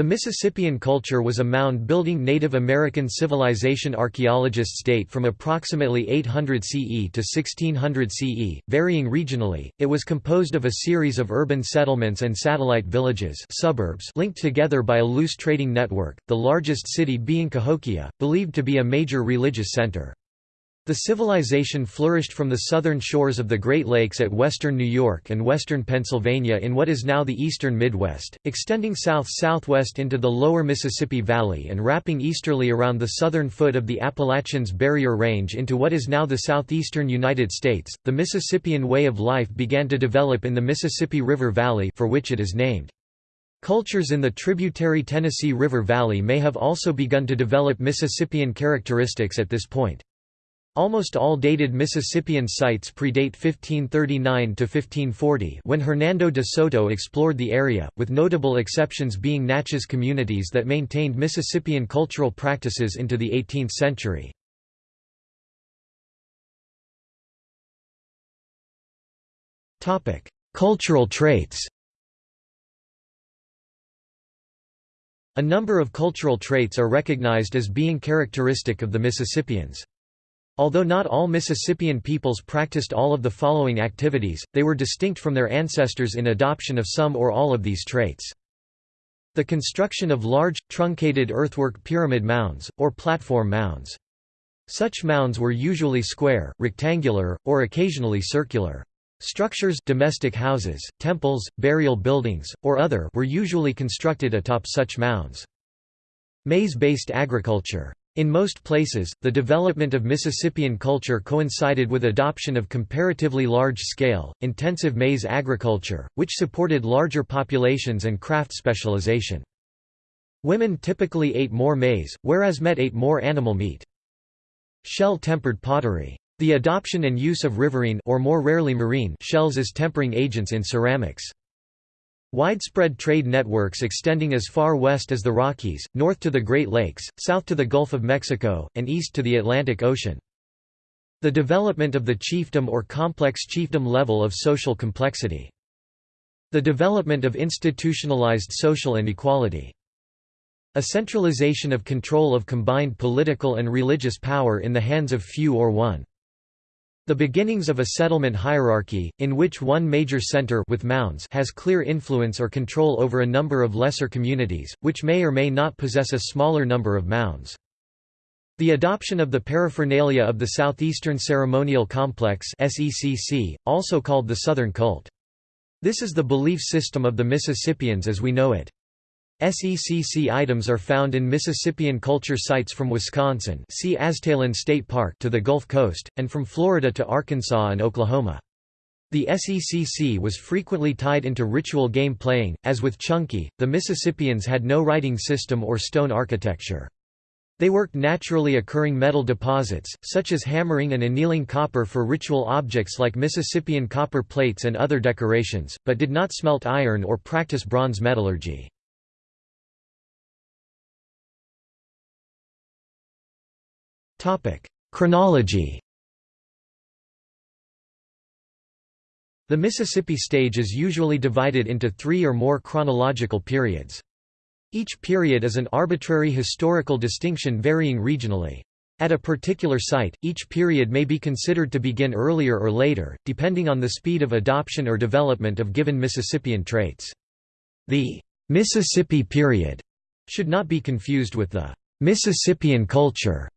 The Mississippian culture was a mound-building Native American civilization archaeologists date from approximately 800 CE to 1600 CE, varying regionally. It was composed of a series of urban settlements and satellite villages suburbs linked together by a loose trading network, the largest city being Cahokia, believed to be a major religious center. The civilization flourished from the southern shores of the Great Lakes at western New York and western Pennsylvania in what is now the eastern Midwest, extending south-southwest into the lower Mississippi Valley and wrapping easterly around the southern foot of the Appalachians Barrier Range into what is now the southeastern United States. The Mississippian way of life began to develop in the Mississippi River Valley for which it is named. Cultures in the tributary Tennessee River Valley may have also begun to develop Mississippian characteristics at this point. Almost all dated Mississippian sites predate 1539 to 1540 when Hernando de Soto explored the area, with notable exceptions being Natchez communities that maintained Mississippian cultural practices into the 18th century. Cultural traits A number of cultural traits are recognized as being characteristic of the Mississippians. Although not all Mississippian peoples practiced all of the following activities, they were distinct from their ancestors in adoption of some or all of these traits. The construction of large, truncated earthwork pyramid mounds, or platform mounds. Such mounds were usually square, rectangular, or occasionally circular. Structures domestic houses, temples, burial buildings, or other were usually constructed atop such mounds. Maize-based agriculture in most places, the development of Mississippian culture coincided with adoption of comparatively large-scale, intensive maize agriculture, which supported larger populations and craft specialization. Women typically ate more maize, whereas men ate more animal meat. Shell-tempered pottery. The adoption and use of riverine or more rarely marine shells as tempering agents in ceramics. Widespread trade networks extending as far west as the Rockies, north to the Great Lakes, south to the Gulf of Mexico, and east to the Atlantic Ocean. The development of the chiefdom or complex chiefdom level of social complexity. The development of institutionalized social inequality. A centralization of control of combined political and religious power in the hands of few or one. The beginnings of a settlement hierarchy, in which one major center with mounds has clear influence or control over a number of lesser communities, which may or may not possess a smaller number of mounds. The adoption of the paraphernalia of the Southeastern Ceremonial Complex also called the Southern Cult. This is the belief system of the Mississippians as we know it. SECC items are found in Mississippian culture sites from Wisconsin see Aztalan State Park to the Gulf Coast, and from Florida to Arkansas and Oklahoma. The SECC was frequently tied into ritual game playing, as with Chunky, the Mississippians had no writing system or stone architecture. They worked naturally occurring metal deposits, such as hammering and annealing copper for ritual objects like Mississippian copper plates and other decorations, but did not smelt iron or practice bronze metallurgy. Topic: Chronology. The Mississippi stage is usually divided into three or more chronological periods. Each period is an arbitrary historical distinction varying regionally. At a particular site, each period may be considered to begin earlier or later, depending on the speed of adoption or development of given Mississippian traits. The Mississippi period should not be confused with the Mississippian culture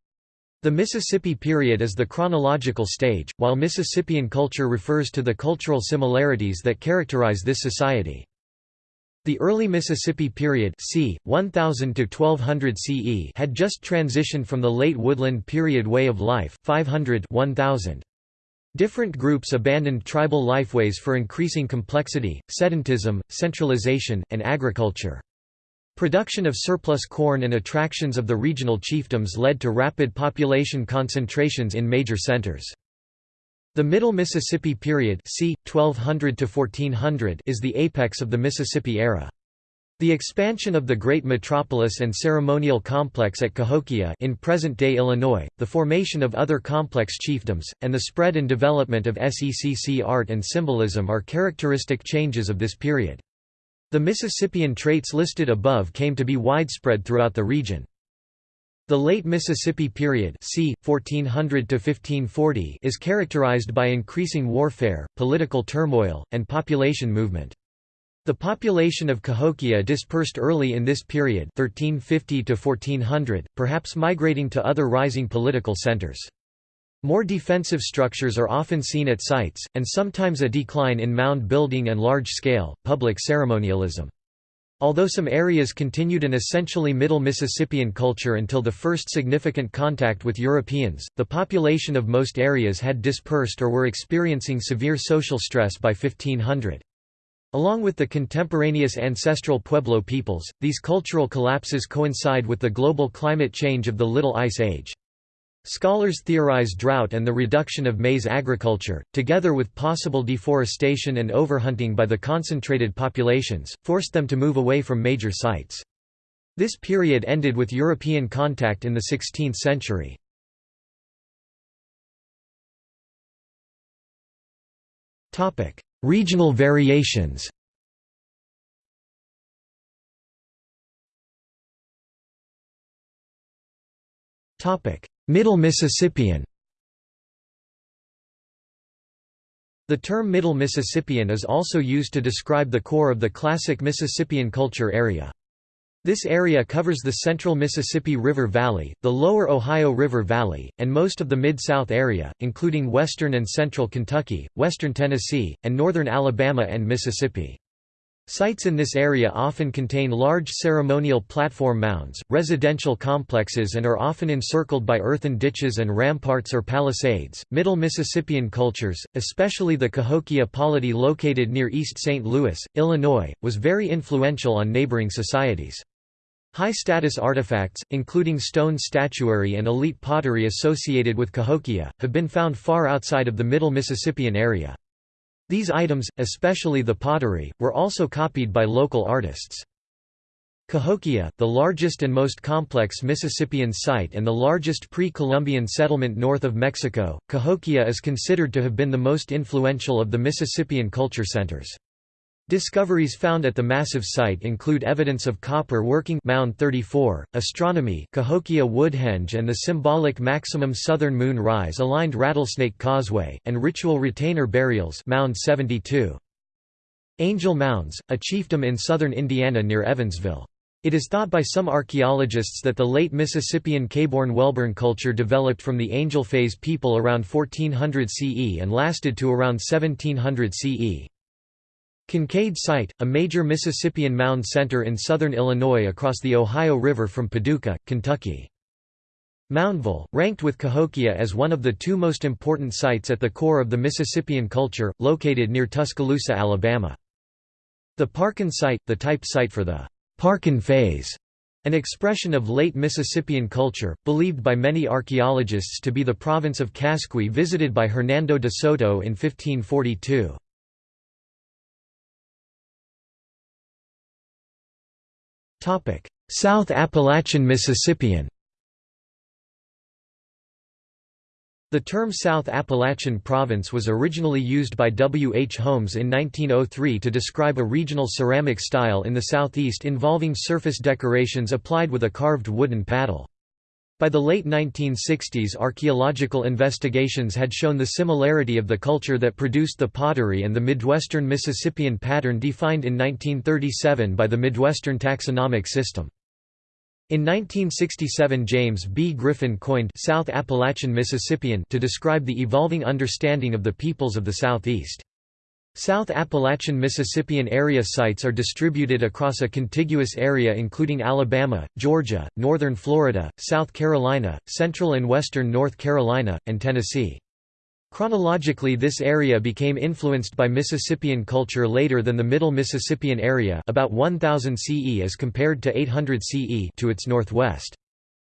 the Mississippi period is the chronological stage, while Mississippian culture refers to the cultural similarities that characterize this society. The early Mississippi period c. 1000 to 1200 CE had just transitioned from the late woodland period way of life 500 1000. Different groups abandoned tribal lifeways for increasing complexity, sedentism, centralization, and agriculture. Production of surplus corn and attractions of the regional chiefdoms led to rapid population concentrations in major centers. The Middle Mississippi period c. 1200 to 1400 is the apex of the Mississippi era. The expansion of the great metropolis and ceremonial complex at Cahokia in present-day Illinois, the formation of other complex chiefdoms, and the spread and development of SECC art and symbolism are characteristic changes of this period. The Mississippian traits listed above came to be widespread throughout the region. The late Mississippi period c. 1400 is characterized by increasing warfare, political turmoil, and population movement. The population of Cahokia dispersed early in this period 1350 1400, perhaps migrating to other rising political centers. More defensive structures are often seen at sites, and sometimes a decline in mound building and large-scale, public ceremonialism. Although some areas continued an essentially Middle Mississippian culture until the first significant contact with Europeans, the population of most areas had dispersed or were experiencing severe social stress by 1500. Along with the contemporaneous ancestral Pueblo peoples, these cultural collapses coincide with the global climate change of the Little Ice Age. Scholars theorize drought and the reduction of maize agriculture, together with possible deforestation and overhunting by the concentrated populations, forced them to move away from major sites. This period ended with European contact in the 16th century. Regional variations Topic: Middle Mississippian The term Middle Mississippian is also used to describe the core of the classic Mississippian culture area. This area covers the central Mississippi River Valley, the lower Ohio River Valley, and most of the Mid-South area, including western and central Kentucky, western Tennessee, and northern Alabama and Mississippi. Sites in this area often contain large ceremonial platform mounds, residential complexes, and are often encircled by earthen ditches and ramparts or palisades. Middle Mississippian cultures, especially the Cahokia polity located near East St. Louis, Illinois, was very influential on neighboring societies. High-status artifacts, including stone statuary and elite pottery associated with Cahokia, have been found far outside of the Middle Mississippian area. These items, especially the pottery, were also copied by local artists. Cahokia, the largest and most complex Mississippian site and the largest pre-Columbian settlement north of Mexico, Cahokia is considered to have been the most influential of the Mississippian culture centers. Discoveries found at the massive site include evidence of copper working Mound 34, astronomy Cahokia Woodhenge and the symbolic maximum southern moon rise aligned Rattlesnake Causeway, and ritual retainer burials Mound 72. Angel Mounds, a chiefdom in southern Indiana near Evansville. It is thought by some archaeologists that the late Mississippian Caborn-Welburn culture developed from the Angel Phase people around 1400 CE and lasted to around 1700 CE. Kincaid Site, a major Mississippian mound center in southern Illinois across the Ohio River from Paducah, Kentucky. Moundville, ranked with Cahokia as one of the two most important sites at the core of the Mississippian culture, located near Tuscaloosa, Alabama. The Parkin Site, the type site for the Parkin phase, an expression of late Mississippian culture, believed by many archaeologists to be the province of Casqui visited by Hernando de Soto in 1542. South Appalachian Mississippian The term South Appalachian Province was originally used by W. H. Holmes in 1903 to describe a regional ceramic style in the southeast involving surface decorations applied with a carved wooden paddle. By the late 1960s archaeological investigations had shown the similarity of the culture that produced the pottery and the Midwestern Mississippian pattern defined in 1937 by the Midwestern taxonomic system. In 1967 James B. Griffin coined South Appalachian Mississippian to describe the evolving understanding of the peoples of the Southeast. South Appalachian Mississippian area sites are distributed across a contiguous area including Alabama, Georgia, northern Florida, South Carolina, central and western North Carolina, and Tennessee. Chronologically this area became influenced by Mississippian culture later than the Middle Mississippian area about 1000 CE as compared to 800 CE to its northwest.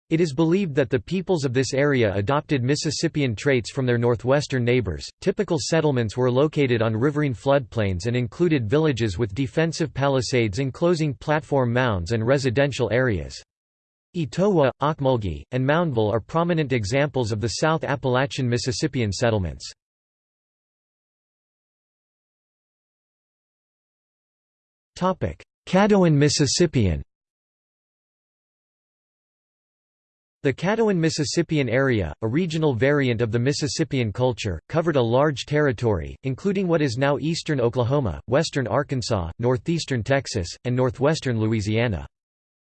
It is believed that the peoples of this area adopted Mississippian traits from their northwestern neighbors. Typical settlements were located on riverine floodplains and included villages with defensive palisades enclosing platform mounds and residential areas. Etowah, Ocmulgee, and Moundville are prominent examples of the South Appalachian Mississippian settlements. Caddoan Mississippian The Caddoan Mississippian area, a regional variant of the Mississippian culture, covered a large territory, including what is now eastern Oklahoma, western Arkansas, northeastern Texas, and northwestern Louisiana.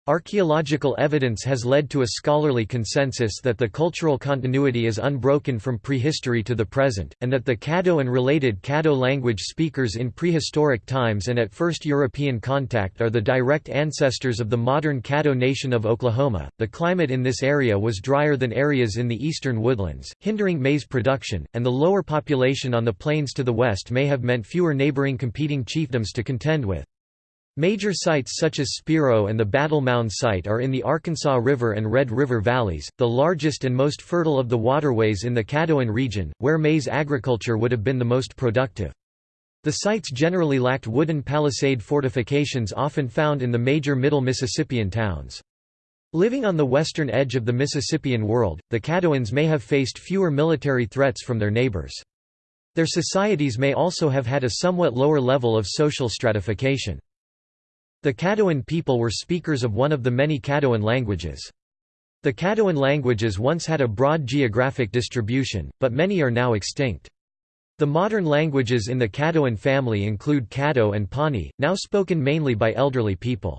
Archaeological evidence has led to a scholarly consensus that the cultural continuity is unbroken from prehistory to the present, and that the Caddo and related Caddo language speakers in prehistoric times and at first European contact are the direct ancestors of the modern Caddo nation of Oklahoma. The climate in this area was drier than areas in the eastern woodlands, hindering maize production, and the lower population on the plains to the west may have meant fewer neighboring competing chiefdoms to contend with. Major sites such as Spiro and the Battle Mound site are in the Arkansas River and Red River valleys, the largest and most fertile of the waterways in the Caddoan region, where maize agriculture would have been the most productive. The sites generally lacked wooden palisade fortifications often found in the major middle Mississippian towns. Living on the western edge of the Mississippian world, the Caddoans may have faced fewer military threats from their neighbors. Their societies may also have had a somewhat lower level of social stratification. The Caddoan people were speakers of one of the many Caddoan languages. The Caddoan languages once had a broad geographic distribution, but many are now extinct. The modern languages in the Caddoan family include Caddo and Pawnee, now spoken mainly by elderly people.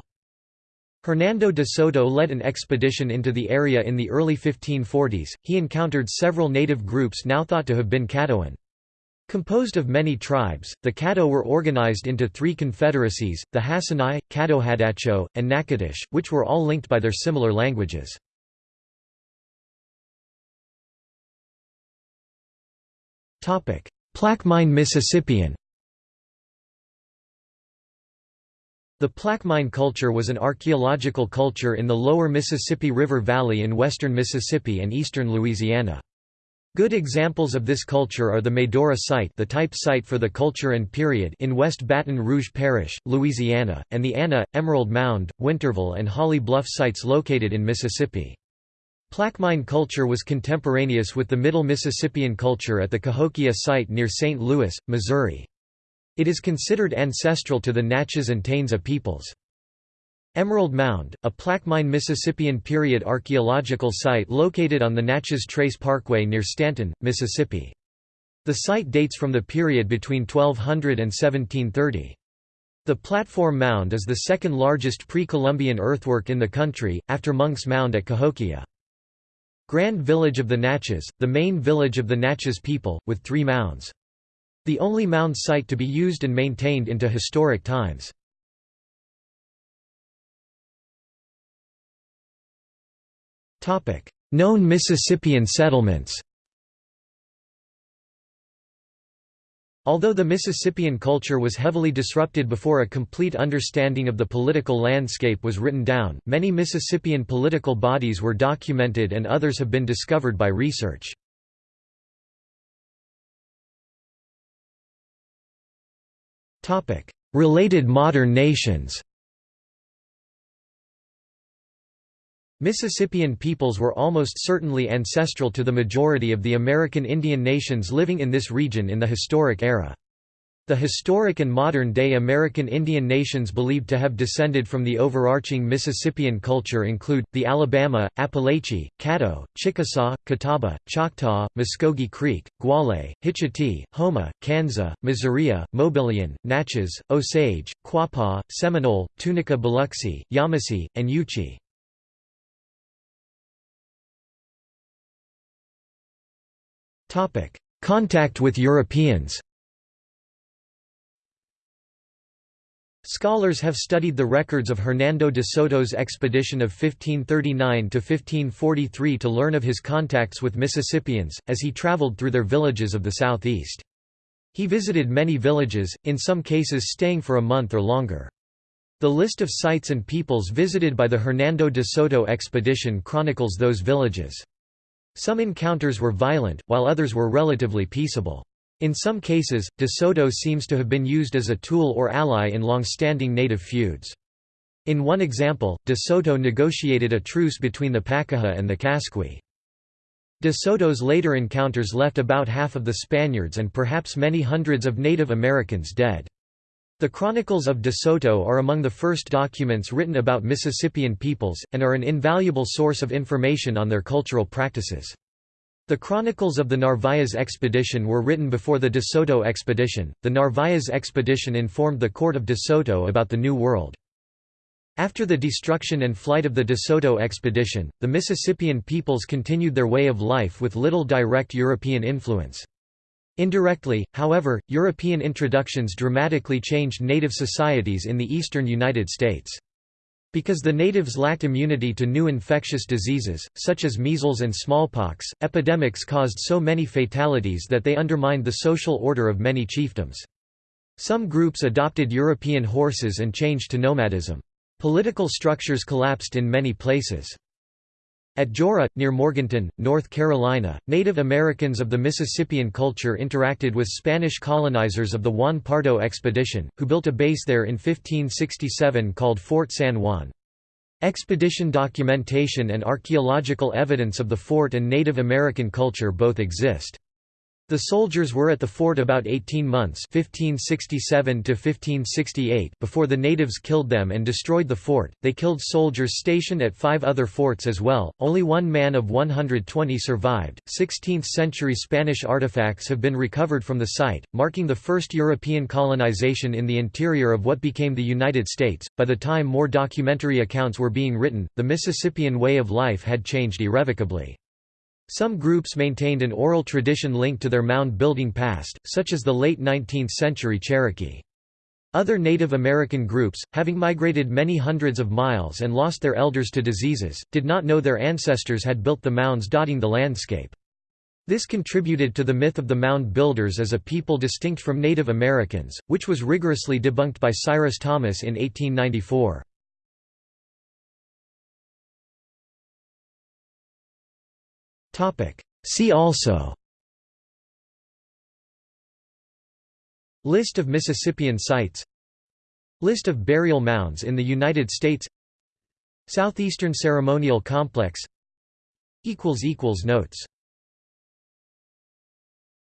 Hernando de Soto led an expedition into the area in the early 1540s. He encountered several native groups now thought to have been Caddoan. Composed of many tribes, the Caddo were organized into three confederacies, the Hasinai, Caddohadacho, and Natchitoches, which were all linked by their similar languages. Plaquemine Mississippian The Plaquemine culture was an archaeological culture in the lower Mississippi River Valley in western Mississippi and eastern Louisiana. Good examples of this culture are the Medora site the type site for the culture and period in West Baton Rouge Parish, Louisiana, and the Anna, Emerald Mound, Winterville and Holly Bluff sites located in Mississippi. Plaquemine culture was contemporaneous with the Middle Mississippian culture at the Cahokia site near St. Louis, Missouri. It is considered ancestral to the Natchez and Taensa peoples. Emerald Mound, a Plaquemine Mississippian period archaeological site located on the Natchez Trace Parkway near Stanton, Mississippi. The site dates from the period between 1200 and 1730. The platform mound is the second largest pre-Columbian earthwork in the country, after Monk's Mound at Cahokia. Grand Village of the Natchez, the main village of the Natchez people, with three mounds. The only mound site to be used and maintained into historic times. Known Mississippian settlements Although the Mississippian culture was heavily disrupted before a complete understanding of the political landscape was written down, many Mississippian political bodies were documented and others have been discovered by research. Related modern nations Mississippian peoples were almost certainly ancestral to the majority of the American Indian nations living in this region in the historic era. The historic and modern-day American Indian nations believed to have descended from the overarching Mississippian culture include, the Alabama, Apalachee, Caddo, Chickasaw, Catawba, Choctaw, Muskogee Creek, Guale, Hitchiti, Houma, Kansa, Missouri, Mobilian, Natchez, Osage, Quapaw, Seminole, Tunica Biloxi, Yamasee, and Yuchi. Contact with Europeans Scholars have studied the records of Hernando de Soto's expedition of 1539 to 1543 to learn of his contacts with Mississippians, as he traveled through their villages of the southeast. He visited many villages, in some cases staying for a month or longer. The list of sites and peoples visited by the Hernando de Soto expedition chronicles those villages. Some encounters were violent, while others were relatively peaceable. In some cases, de Soto seems to have been used as a tool or ally in long-standing native feuds. In one example, de Soto negotiated a truce between the Pacaha and the Casqui. De Soto's later encounters left about half of the Spaniards and perhaps many hundreds of Native Americans dead. The Chronicles of De Soto are among the first documents written about Mississippian peoples, and are an invaluable source of information on their cultural practices. The Chronicles of the Narvaez expedition were written before the De Soto expedition. The Narvaez expedition informed the court of De Soto about the New World. After the destruction and flight of the De Soto expedition, the Mississippian peoples continued their way of life with little direct European influence. Indirectly, however, European introductions dramatically changed native societies in the eastern United States. Because the natives lacked immunity to new infectious diseases, such as measles and smallpox, epidemics caused so many fatalities that they undermined the social order of many chiefdoms. Some groups adopted European horses and changed to nomadism. Political structures collapsed in many places. At Joara, near Morganton, North Carolina, Native Americans of the Mississippian culture interacted with Spanish colonizers of the Juan Pardo expedition, who built a base there in 1567 called Fort San Juan. Expedition documentation and archaeological evidence of the fort and Native American culture both exist. The soldiers were at the fort about 18 months 1567 before the natives killed them and destroyed the fort. They killed soldiers stationed at five other forts as well. Only one man of 120 survived. 16th century Spanish artifacts have been recovered from the site, marking the first European colonization in the interior of what became the United States. By the time more documentary accounts were being written, the Mississippian way of life had changed irrevocably. Some groups maintained an oral tradition linked to their mound-building past, such as the late 19th-century Cherokee. Other Native American groups, having migrated many hundreds of miles and lost their elders to diseases, did not know their ancestors had built the mounds dotting the landscape. This contributed to the myth of the mound builders as a people distinct from Native Americans, which was rigorously debunked by Cyrus Thomas in 1894. See also. List of Mississippian sites. List of burial mounds in the United States. Southeastern Ceremonial Complex. Notes